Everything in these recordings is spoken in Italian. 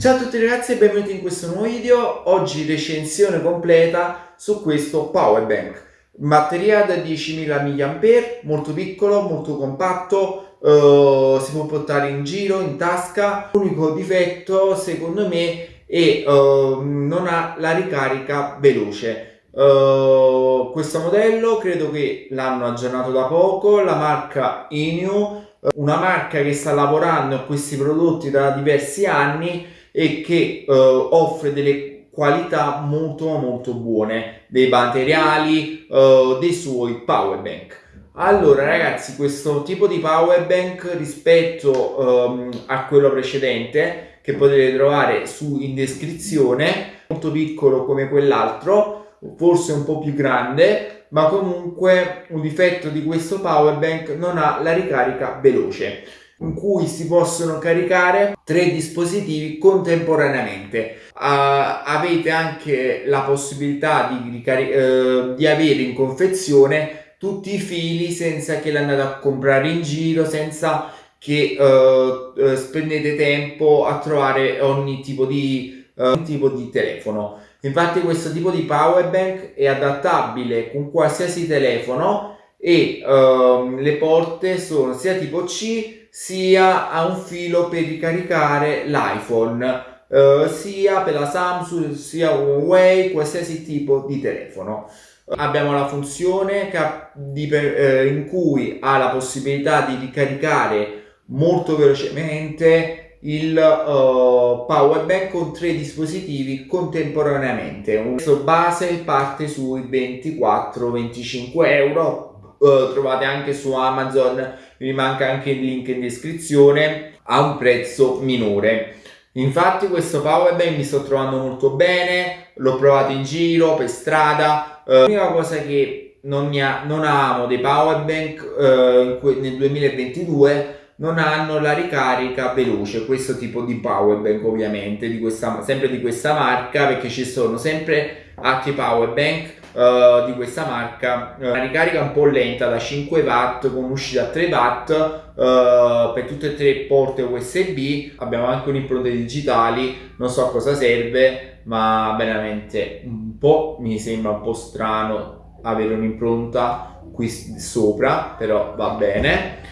Ciao a tutti ragazzi e benvenuti in questo nuovo video. Oggi recensione completa su questo power bank. Batteria da 10.000 mAh, molto piccolo, molto compatto, uh, si può portare in giro, in tasca. L'unico difetto secondo me è uh, non ha la ricarica veloce. Uh, questo modello credo che l'hanno aggiornato da poco, la marca Inu, una marca che sta lavorando a questi prodotti da diversi anni e che eh, offre delle qualità molto molto buone dei materiali eh, dei suoi power bank. Allora ragazzi questo tipo di power bank rispetto um, a quello precedente che potete trovare su in descrizione molto piccolo come quell'altro forse un po' più grande ma comunque un difetto di questo power bank non ha la ricarica veloce in cui si possono caricare tre dispositivi contemporaneamente. Uh, avete anche la possibilità di, uh, di avere in confezione tutti i fili senza che li andate a comprare in giro, senza che uh, spendete tempo a trovare ogni tipo di, tipo di telefono. Infatti questo tipo di power bank è adattabile con qualsiasi telefono e uh, le porte sono sia tipo C sia a un filo per ricaricare l'iPhone, eh, sia per la Samsung, sia Huawei, qualsiasi tipo di telefono. Abbiamo la funzione eh, in cui ha la possibilità di ricaricare molto velocemente il uh, power bank con tre dispositivi contemporaneamente. Un prezzo base parte sui 24-25 euro uh, trovate anche su Amazon, vi manca anche il link in descrizione, a un prezzo minore. Infatti questo power bank mi sto trovando molto bene, l'ho provato in giro, per strada, uh, l'unica cosa che non, ha, non amo dei power bank uh, nel 2022 non hanno la ricarica veloce questo tipo di power bank ovviamente di questa, sempre di questa marca perché ci sono sempre altri power bank uh, di questa marca. Uh, la ricarica un po' lenta da 5 watt con uscita a 3 watt uh, per tutte e tre porte USB abbiamo anche un'impronte digitali non so a cosa serve ma veramente un po' mi sembra un po' strano avere un'impronta qui sopra però va bene.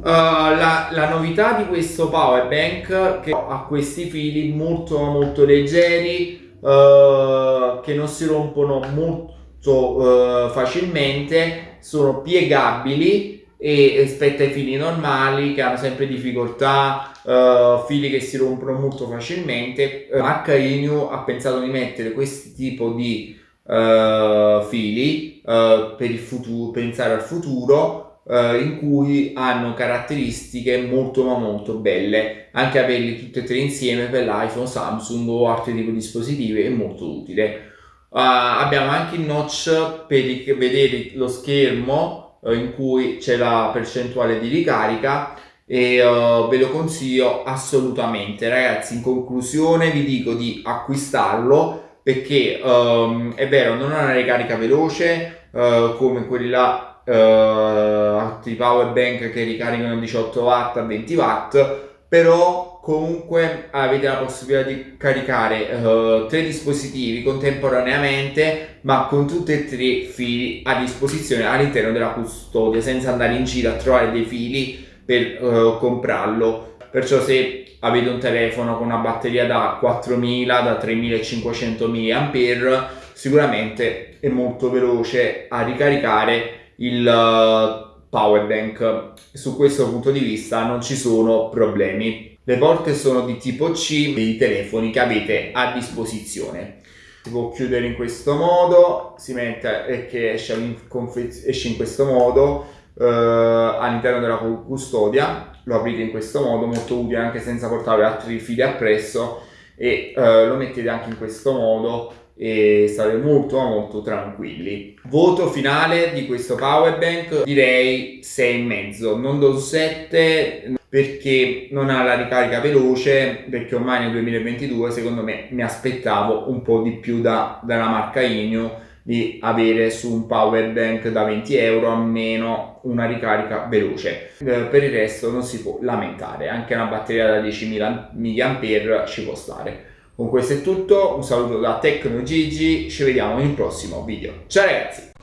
Uh, la, la, novità di questo power bank che ha questi fili molto molto leggeri uh, che non si rompono molto uh, facilmente, sono piegabili e rispetto ai fili normali che hanno sempre difficoltà, uh, fili che si rompono molto facilmente. Uh, Inu ha pensato di mettere questo tipo di uh, fili per il futuro, pensare al futuro eh, in cui hanno caratteristiche molto ma molto belle. Anche averli tutti e tre insieme per l'iPhone, Samsung o altri tipi di dispositivi è molto utile. Uh, abbiamo anche il notch per vedere lo schermo uh, in cui c'è la percentuale di ricarica e uh, ve lo consiglio assolutamente. Ragazzi in conclusione vi dico di acquistarlo perché um, è vero non ha una ricarica veloce come uh, altri power bank che ricaricano 18 watt a 20 watt però comunque avete la possibilità di caricare uh, tre dispositivi contemporaneamente ma con tutti e tre fili a disposizione all'interno della custodia senza andare in giro a trovare dei fili per uh, comprarlo. Perciò se avete un telefono con una batteria da 4000 da 3500 mAh sicuramente è molto veloce a ricaricare il uh, power bank. Su questo punto di vista non ci sono problemi. Le porte sono di tipo C dei telefoni che avete a disposizione. Si può chiudere in questo modo si mette e che esce in, questo modo uh, all'interno della custodia lo aprite in questo modo molto utile anche senza portare altri fili appresso e uh, lo mettete anche in questo modo e stare molto molto tranquilli. Voto finale di questo power bank direi 6,5 non do 7 perché non ha la ricarica veloce perché ormai nel 2022 secondo me mi aspettavo un po' di più da, dalla marca Inio di avere su un power bank da 20 euro almeno una ricarica veloce. Eh, per il resto non si può lamentare anche una batteria da 10.000 mAh ci può stare con questo è tutto un saluto da Tecno Gigi ci vediamo in un prossimo video. Ciao ragazzi